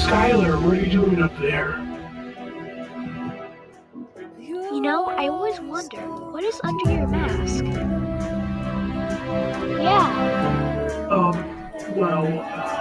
Skylar, what are you doing up there? You know, I always wonder, what is under your mask? Yeah. Um, well, uh,